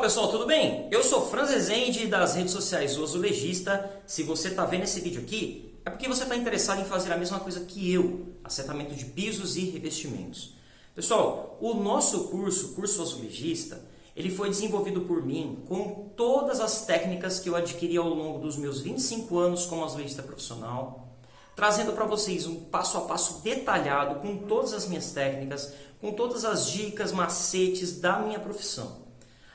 Pessoal, tudo bem? Eu sou Franz Rezende das redes sociais O Azulejista. Se você está vendo esse vídeo aqui, é porque você está interessado em fazer a mesma coisa que eu, acertamento de pisos e revestimentos. Pessoal, o nosso curso, Curso Azulejista, ele foi desenvolvido por mim com todas as técnicas que eu adquiri ao longo dos meus 25 anos como azulejista profissional, trazendo para vocês um passo a passo detalhado com todas as minhas técnicas, com todas as dicas, macetes da minha profissão.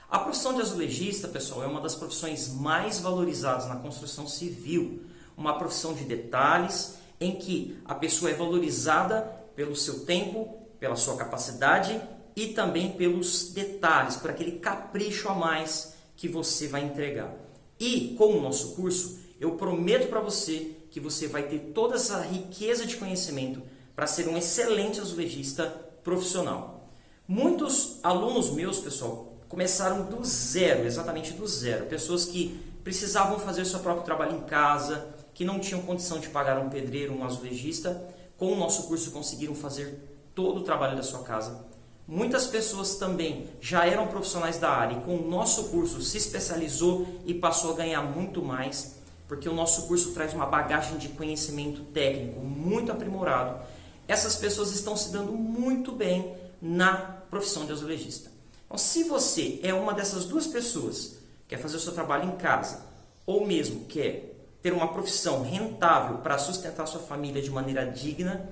A profissão de azulejista, pessoal, é uma das profissões mais valorizadas na construção civil. Uma profissão de detalhes, em que a pessoa é valorizada pelo seu tempo, pela sua capacidade e também pelos detalhes, por aquele capricho a mais que você vai entregar. E com o nosso curso, eu prometo para você que você vai ter toda essa riqueza de conhecimento para ser um excelente azulejista profissional. Muitos alunos meus, pessoal, começaram do zero, exatamente do zero. Pessoas que precisavam fazer seu próprio trabalho em casa, que não tinham condição de pagar um pedreiro, um azulejista. Com o nosso curso conseguiram fazer todo o trabalho da sua casa. Muitas pessoas também já eram profissionais da área e com o nosso curso se especializou e passou a ganhar muito mais, porque o nosso curso traz uma bagagem de conhecimento técnico muito aprimorado. Essas pessoas estão se dando muito bem na profissão de azulejista. Então, se você é uma dessas duas pessoas, quer fazer o seu trabalho em casa, ou mesmo quer ter uma profissão rentável para sustentar sua família de maneira digna,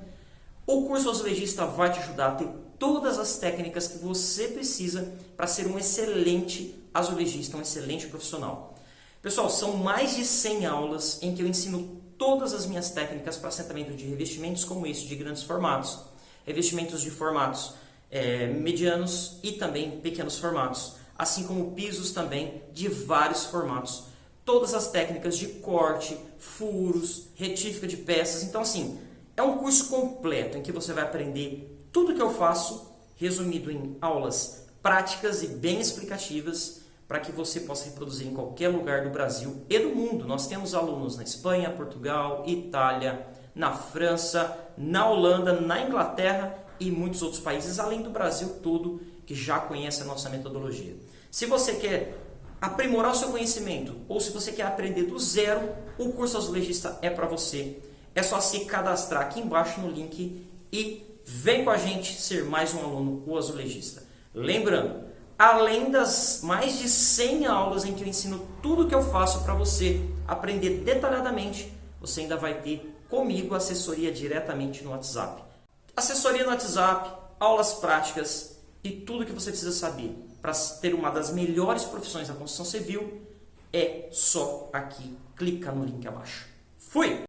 o curso azulejista vai te ajudar a ter todas as técnicas que você precisa para ser um excelente azulejista, um excelente profissional. Pessoal, são mais de 100 aulas em que eu ensino todas as minhas técnicas para assentamento de revestimentos como esse de grandes formatos, revestimentos de formatos é, medianos e também pequenos formatos, assim como pisos também de vários formatos. Todas as técnicas de corte, furos, retífica de peças. Então, assim, é um curso completo em que você vai aprender tudo que eu faço, resumido em aulas práticas e bem explicativas, para que você possa reproduzir em qualquer lugar do Brasil e do mundo. Nós temos alunos na Espanha, Portugal, Itália, na França, na Holanda, na Inglaterra e muitos outros países, além do Brasil todo, que já conhece a nossa metodologia. Se você quer aprimorar o seu conhecimento ou se você quer aprender do zero, o curso azulejista é para você. É só se cadastrar aqui embaixo no link e vem com a gente ser mais um aluno o azulejista. Lembrando, além das mais de 100 aulas em que eu ensino tudo o que eu faço para você aprender detalhadamente, você ainda vai ter comigo assessoria diretamente no WhatsApp. Assessoria no WhatsApp, aulas práticas e tudo que você precisa saber para ter uma das melhores profissões da construção civil é só aqui. Clica no link abaixo. Fui!